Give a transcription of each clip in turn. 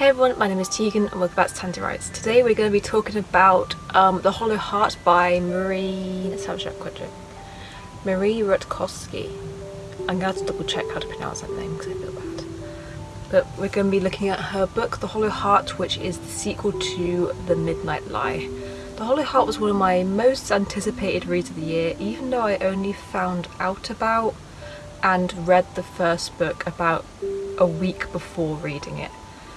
Hey everyone, my name is Tegan and welcome back to Tandy Writes. Today we're going to be talking about um, The Hollow Heart by Marie... let's have a quickly. Marie Rutkoski. I'm going to have to double check how to pronounce that name because I feel bad. But we're going to be looking at her book The Hollow Heart which is the sequel to The Midnight Lie. The Hollow Heart was one of my most anticipated reads of the year even though I only found out about and read the first book about a week before reading it.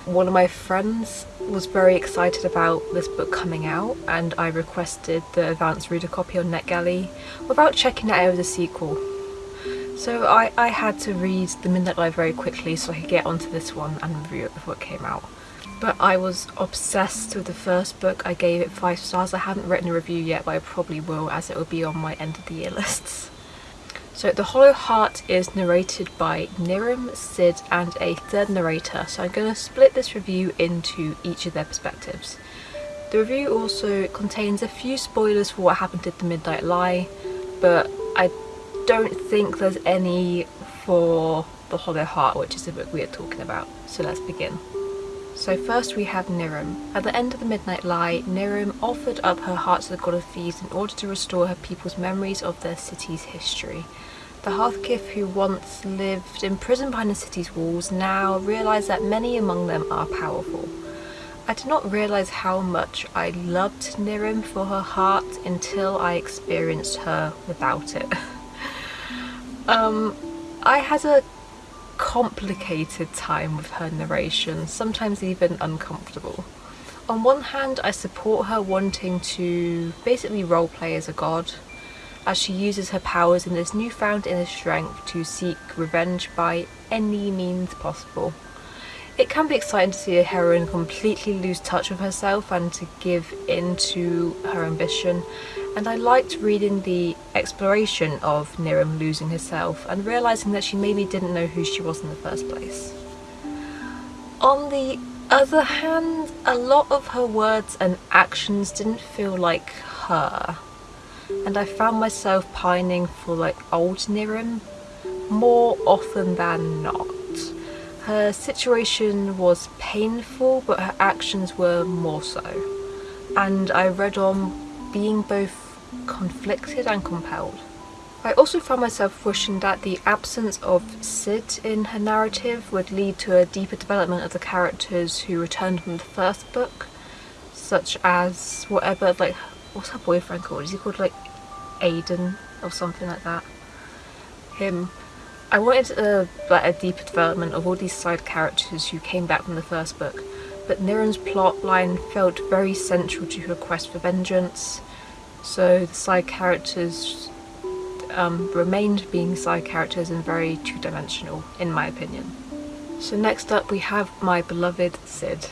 One of my friends was very excited about this book coming out and I requested the advanced reader copy on NetGalley without checking that it was a sequel. So I, I had to read The Midnight Lie very quickly so I could get onto this one and review it before it came out. But I was obsessed with the first book, I gave it 5 stars. I haven't written a review yet but I probably will as it will be on my end of the year lists. So The Hollow Heart is narrated by Nirrim, Sid and a third narrator, so I'm going to split this review into each of their perspectives. The review also contains a few spoilers for what happened at the Midnight Lie, but I don't think there's any for The Hollow Heart, which is the book we are talking about, so let's begin. So first we have Nirrim. At the end of the Midnight Lie, Nirrim offered up her heart to the god of thieves in order to restore her people's memories of their city's history. The Hearthkith who once lived imprisoned behind the city's walls now realise that many among them are powerful. I did not realise how much I loved Nirrim for her heart until I experienced her without it. um, I had a complicated time with her narration, sometimes even uncomfortable. On one hand, I support her wanting to basically roleplay as a god, as she uses her powers in this newfound inner strength to seek revenge by any means possible. It can be exciting to see a heroine completely lose touch with herself and to give in to her ambition and I liked reading the exploration of Nirrim losing herself and realising that she maybe didn't know who she was in the first place. On the other hand, a lot of her words and actions didn't feel like her and I found myself pining for like old Nirrim more often than not. Her situation was painful but her actions were more so and I read on being both conflicted and compelled. I also found myself wishing that the absence of Sid in her narrative would lead to a deeper development of the characters who returned from the first book, such as whatever, like, what's her boyfriend called? Is he called like Aden or something like that? Him. I wanted a, like, a deeper development of all these side characters who came back from the first book, but Nirrim's plot line felt very central to her quest for vengeance, so the side characters um, remained being side characters and very two-dimensional in my opinion. So next up we have my beloved Sid.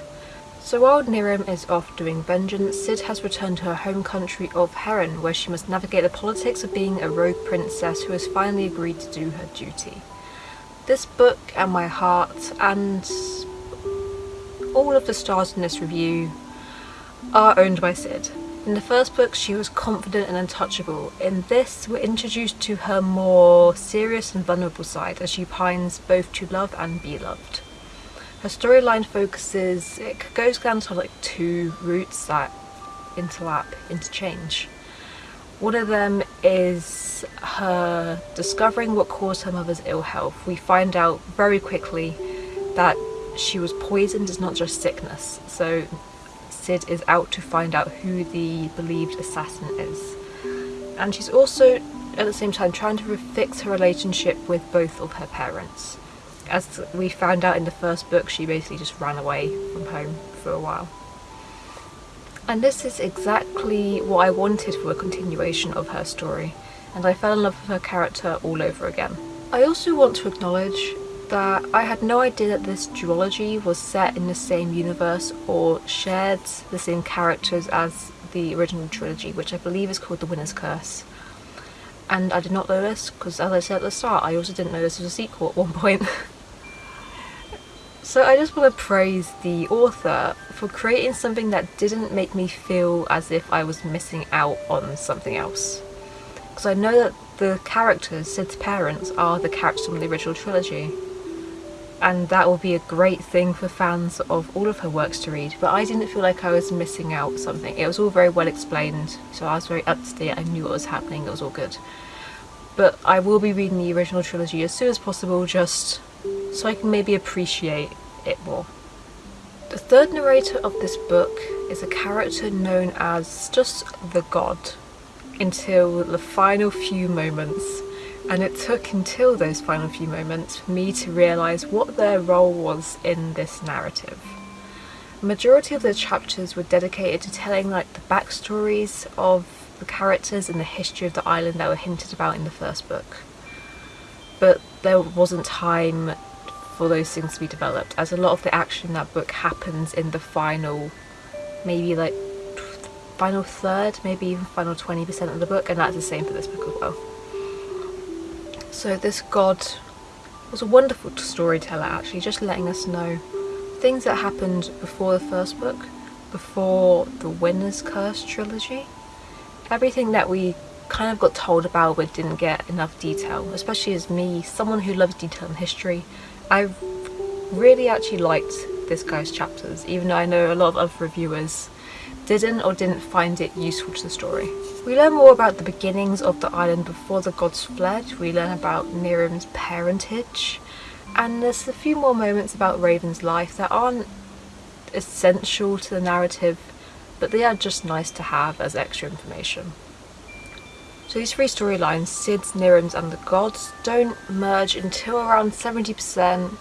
So while Nirrim is off doing vengeance, Sid has returned to her home country of Herran where she must navigate the politics of being a rogue princess who has finally agreed to do her duty. This book and my heart and all of the stars in this review are owned by Sid. In the first book she was confident and untouchable. In this we're introduced to her more serious and vulnerable side as she pines both to love and be loved. Her storyline focuses, it goes down to like two routes that interlap, interchange. One of them is her discovering what caused her mother's ill health. We find out very quickly that she was poisoned is not just sickness. So Sid is out to find out who the believed assassin is. And she's also at the same time trying to fix her relationship with both of her parents. As we found out in the first book, she basically just ran away from home for a while. And this is exactly what I wanted for a continuation of her story, and I fell in love with her character all over again. I also want to acknowledge that I had no idea that this duology was set in the same universe or shared the same characters as the original trilogy, which I believe is called The Winner's Curse. And I did not know this, because as I said at the start, I also didn't know this was a sequel at one point. so I just want to praise the author for creating something that didn't make me feel as if I was missing out on something else. Because I know that the characters, Sid's parents, are the characters from the original trilogy. And that will be a great thing for fans of all of her works to read but I didn't feel like I was missing out something. It was all very well explained so I was very up to date. I knew what was happening. It was all good. But I will be reading the original trilogy as soon as possible just so I can maybe appreciate it more. The third narrator of this book is a character known as just the God until the final few moments and it took until those final few moments for me to realise what their role was in this narrative. The majority of the chapters were dedicated to telling like the backstories of the characters and the history of the island that were hinted about in the first book. But there wasn't time for those things to be developed as a lot of the action in that book happens in the final maybe like final third, maybe even final 20% of the book and that's the same for this book as well. So this god was a wonderful storyteller actually, just letting us know things that happened before the first book, before the Winner's Curse trilogy. Everything that we kind of got told about but didn't get enough detail, especially as me, someone who loves detail in history. I really actually liked this guy's chapters, even though I know a lot of other reviewers didn't or didn't find it useful to the story. We learn more about the beginnings of the island before the gods fled, we learn about Nirrim's parentage, and there's a few more moments about Raven's life that aren't essential to the narrative, but they are just nice to have as extra information. So these three storylines, Sid's, Nirrim's and the gods, don't merge until around 70%,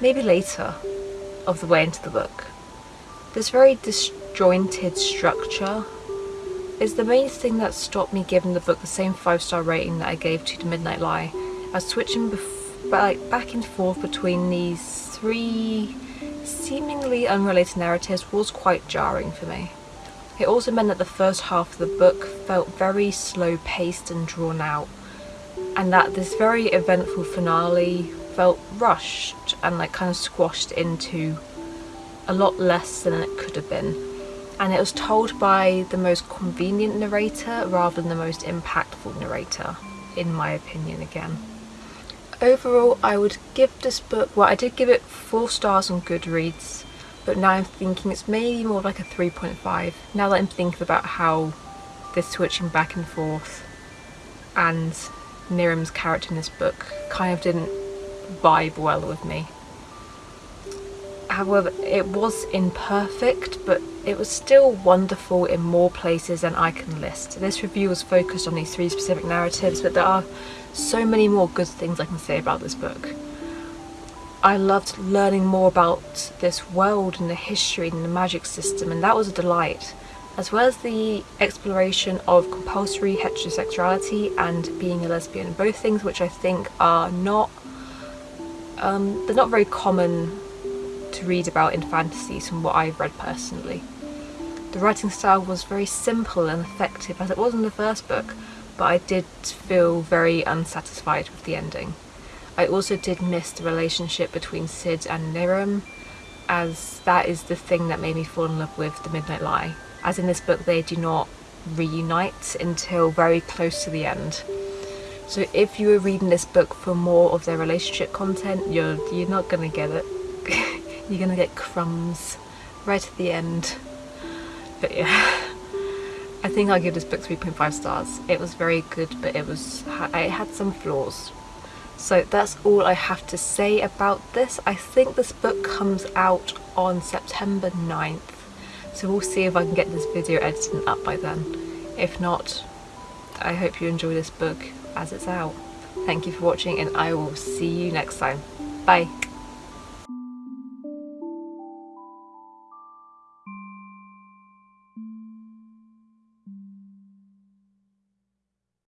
maybe later, of the way into the book. This very disjointed structure is the main thing that stopped me giving the book the same 5 star rating that I gave to The Midnight Lie. I was switching back and forth between these three seemingly unrelated narratives was quite jarring for me. It also meant that the first half of the book felt very slow paced and drawn out and that this very eventful finale felt rushed and like kind of squashed into a lot less than it could have been. And it was told by the most convenient narrator rather than the most impactful narrator, in my opinion again. Overall, I would give this book, well I did give it 4 stars on Goodreads, but now I'm thinking it's maybe more like a 3.5, now that I'm thinking about how this switching back and forth and Nirrim's character in this book kind of didn't vibe well with me. However, it was imperfect, but it was still wonderful in more places than I can list. This review was focused on these three specific narratives, but there are so many more good things I can say about this book. I loved learning more about this world and the history and the magic system, and that was a delight, as well as the exploration of compulsory heterosexuality and being a lesbian, both things which I think are not, um, they're not very common to read about in fantasies from what I've read personally. The writing style was very simple and effective as it was in the first book, but I did feel very unsatisfied with the ending. I also did miss the relationship between Sid and Nirrim, as that is the thing that made me fall in love with The Midnight Lie. As in this book they do not reunite until very close to the end. So if you were reading this book for more of their relationship content, you're, you're not to get it. you're gonna get crumbs right at the end. But yeah, I think I'll give this book 3.5 stars. It was very good, but it was it had some flaws. So that's all I have to say about this. I think this book comes out on September 9th. So we'll see if I can get this video edited up by then. If not, I hope you enjoy this book as it's out. Thank you for watching and I will see you next time. Bye!